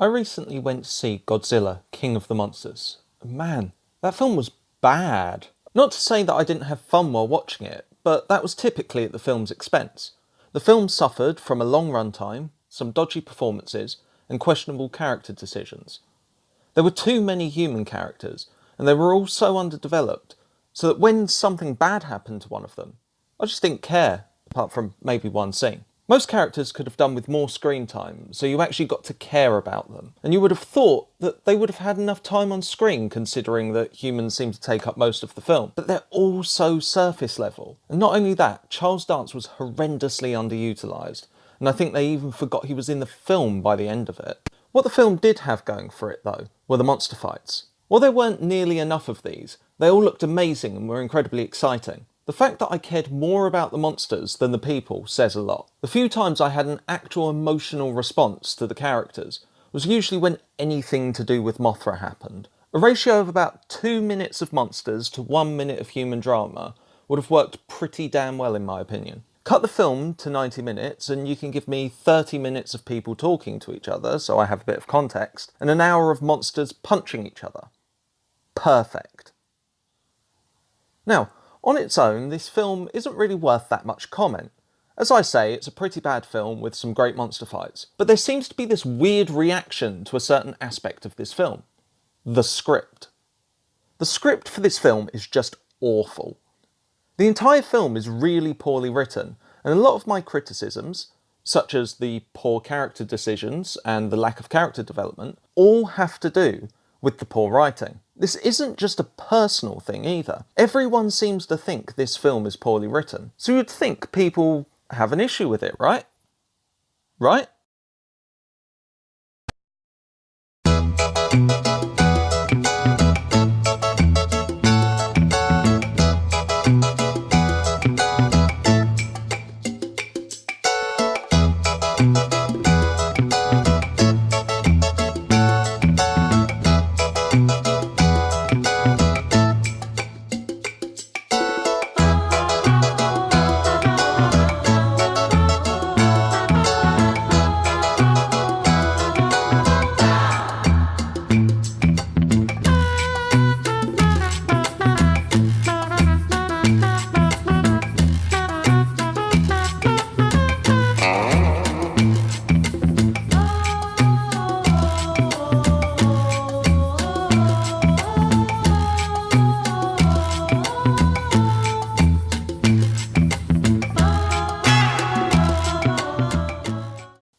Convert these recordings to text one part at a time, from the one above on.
I recently went to see Godzilla, King of the Monsters. Man, that film was bad. Not to say that I didn't have fun while watching it, but that was typically at the film's expense. The film suffered from a long runtime, some dodgy performances, and questionable character decisions. There were too many human characters, and they were all so underdeveloped, so that when something bad happened to one of them, I just didn't care, apart from maybe one scene. Most characters could have done with more screen time, so you actually got to care about them. And you would have thought that they would have had enough time on screen considering that humans seem to take up most of the film. But they're all so surface level. And not only that, Charles Dance was horrendously underutilised. And I think they even forgot he was in the film by the end of it. What the film did have going for it though, were the monster fights. While there weren't nearly enough of these, they all looked amazing and were incredibly exciting. The fact that I cared more about the monsters than the people says a lot. The few times I had an actual emotional response to the characters was usually when anything to do with Mothra happened. A ratio of about two minutes of monsters to one minute of human drama would have worked pretty damn well in my opinion. Cut the film to 90 minutes and you can give me 30 minutes of people talking to each other so I have a bit of context and an hour of monsters punching each other. Perfect. Now, on its own, this film isn't really worth that much comment. As I say, it's a pretty bad film with some great monster fights, but there seems to be this weird reaction to a certain aspect of this film. The script. The script for this film is just awful. The entire film is really poorly written, and a lot of my criticisms, such as the poor character decisions and the lack of character development, all have to do with the poor writing. This isn't just a personal thing either. Everyone seems to think this film is poorly written. So you'd think people have an issue with it, right? Right?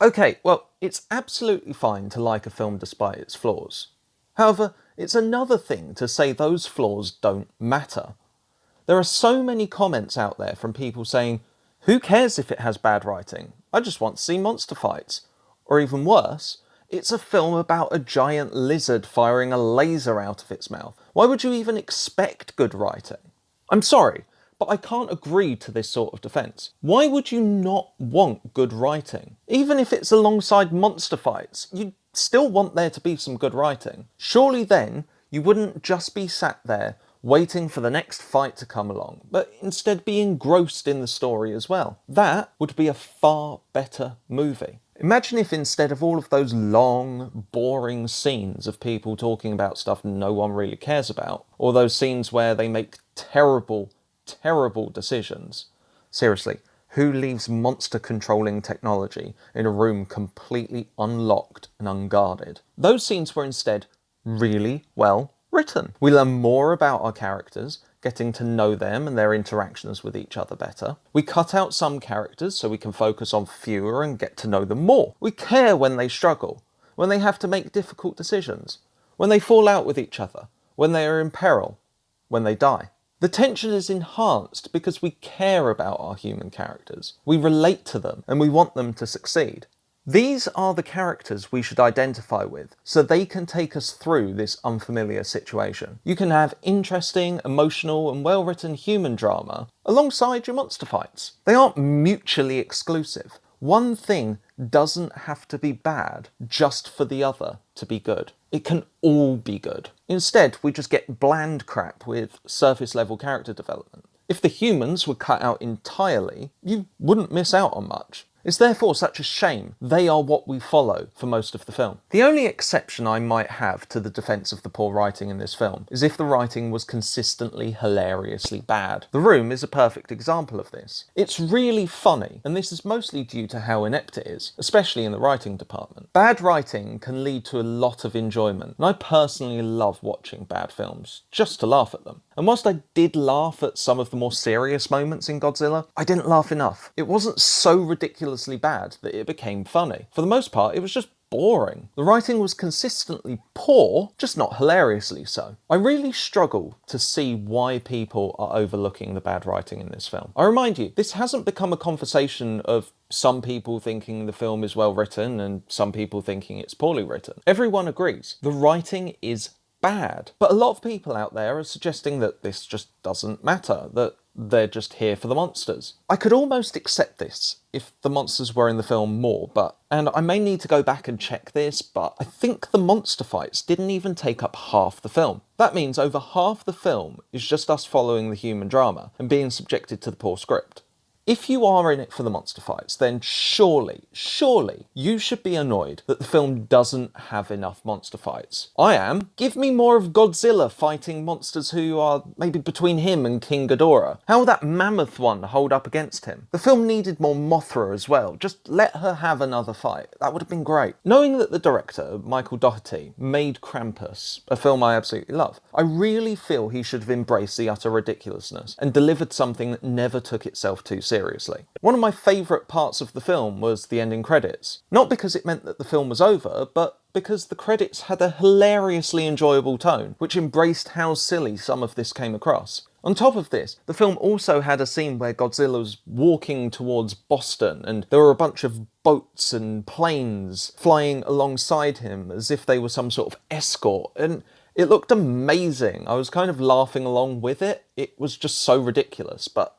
Okay, well, it's absolutely fine to like a film despite its flaws. However, it's another thing to say those flaws don't matter. There are so many comments out there from people saying, who cares if it has bad writing? I just want to see monster fights. Or even worse, it's a film about a giant lizard firing a laser out of its mouth. Why would you even expect good writing? I'm sorry, but I can't agree to this sort of defence. Why would you not want good writing? Even if it's alongside monster fights, You'd still want there to be some good writing. Surely then, you wouldn't just be sat there waiting for the next fight to come along, but instead be engrossed in the story as well. That would be a far better movie. Imagine if instead of all of those long, boring scenes of people talking about stuff no one really cares about, or those scenes where they make terrible, terrible decisions. Seriously, who leaves monster controlling technology in a room completely unlocked and unguarded? Those scenes were instead really well written. We learn more about our characters, getting to know them and their interactions with each other better. We cut out some characters so we can focus on fewer and get to know them more. We care when they struggle, when they have to make difficult decisions, when they fall out with each other, when they are in peril, when they die. The tension is enhanced because we care about our human characters. We relate to them and we want them to succeed. These are the characters we should identify with, so they can take us through this unfamiliar situation. You can have interesting, emotional and well-written human drama alongside your monster fights. They aren't mutually exclusive. One thing doesn't have to be bad just for the other to be good. It can all be good. Instead, we just get bland crap with surface level character development. If the humans were cut out entirely, you wouldn't miss out on much. It's therefore such a shame they are what we follow for most of the film. The only exception I might have to the defence of the poor writing in this film is if the writing was consistently hilariously bad. The Room is a perfect example of this. It's really funny, and this is mostly due to how inept it is, especially in the writing department. Bad writing can lead to a lot of enjoyment, and I personally love watching bad films, just to laugh at them. And whilst I did laugh at some of the more serious moments in Godzilla, I didn't laugh enough. It wasn't so ridiculously bad that it became funny. For the most part, it was just boring. The writing was consistently poor, just not hilariously so. I really struggle to see why people are overlooking the bad writing in this film. I remind you, this hasn't become a conversation of some people thinking the film is well written and some people thinking it's poorly written. Everyone agrees. The writing is bad. But a lot of people out there are suggesting that this just doesn't matter, that they're just here for the monsters. I could almost accept this if the monsters were in the film more, but, and I may need to go back and check this, but I think the monster fights didn't even take up half the film. That means over half the film is just us following the human drama and being subjected to the poor script. If you are in it for the monster fights, then surely, surely you should be annoyed that the film doesn't have enough monster fights. I am. Give me more of Godzilla fighting monsters who are maybe between him and King Ghidorah. How will that mammoth one hold up against him? The film needed more Mothra as well. Just let her have another fight. That would have been great. Knowing that the director, Michael Dougherty, made Krampus, a film I absolutely love, I really feel he should have embraced the utter ridiculousness and delivered something that never took itself too seriously seriously. One of my favourite parts of the film was the ending credits. Not because it meant that the film was over, but because the credits had a hilariously enjoyable tone, which embraced how silly some of this came across. On top of this, the film also had a scene where Godzilla was walking towards Boston and there were a bunch of boats and planes flying alongside him as if they were some sort of escort and it looked amazing. I was kind of laughing along with it. It was just so ridiculous, but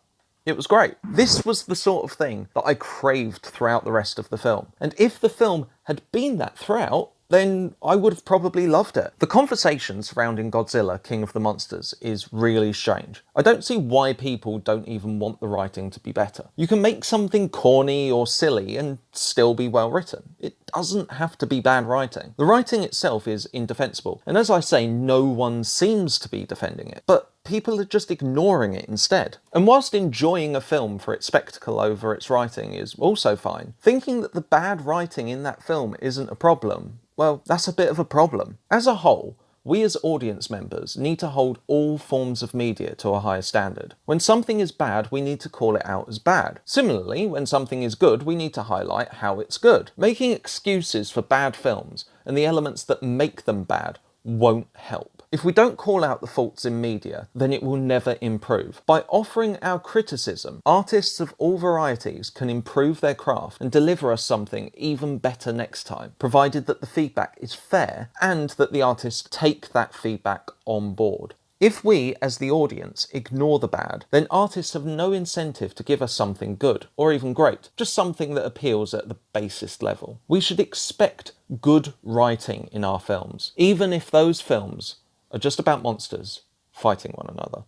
it was great. This was the sort of thing that I craved throughout the rest of the film. And if the film had been that throughout, then I would have probably loved it. The conversation surrounding Godzilla, King of the Monsters, is really strange. I don't see why people don't even want the writing to be better. You can make something corny or silly and still be well written. It doesn't have to be bad writing. The writing itself is indefensible, and as I say, no one seems to be defending it. But people are just ignoring it instead. And whilst enjoying a film for its spectacle over its writing is also fine, thinking that the bad writing in that film isn't a problem well, that's a bit of a problem. As a whole, we as audience members need to hold all forms of media to a higher standard. When something is bad, we need to call it out as bad. Similarly, when something is good, we need to highlight how it's good. Making excuses for bad films and the elements that make them bad won't help. If we don't call out the faults in media, then it will never improve. By offering our criticism, artists of all varieties can improve their craft and deliver us something even better next time, provided that the feedback is fair and that the artists take that feedback on board. If we, as the audience, ignore the bad, then artists have no incentive to give us something good, or even great, just something that appeals at the basest level. We should expect good writing in our films, even if those films are just about monsters fighting one another.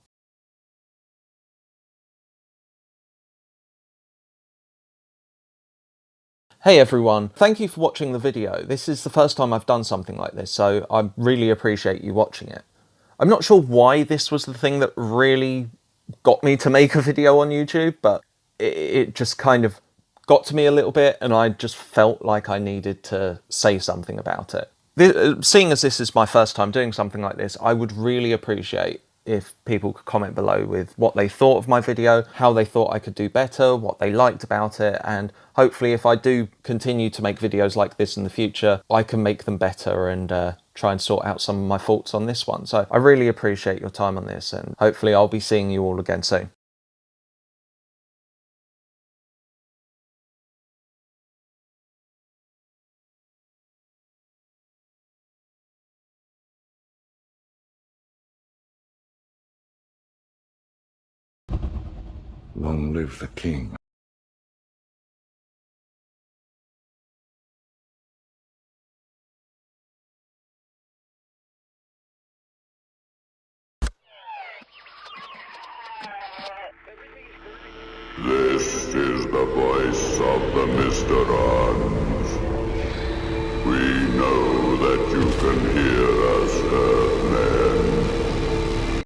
Hey everyone, thank you for watching the video. This is the first time I've done something like this, so I really appreciate you watching it. I'm not sure why this was the thing that really got me to make a video on YouTube, but it, it just kind of got to me a little bit and I just felt like I needed to say something about it. Uh, seeing as this is my first time doing something like this, I would really appreciate if people could comment below with what they thought of my video, how they thought I could do better, what they liked about it, and hopefully if I do continue to make videos like this in the future, I can make them better and uh, try and sort out some of my faults on this one. So I really appreciate your time on this and hopefully I'll be seeing you all again soon. Long live the king. This is the voice of the Mysterons. We know that you can hear us,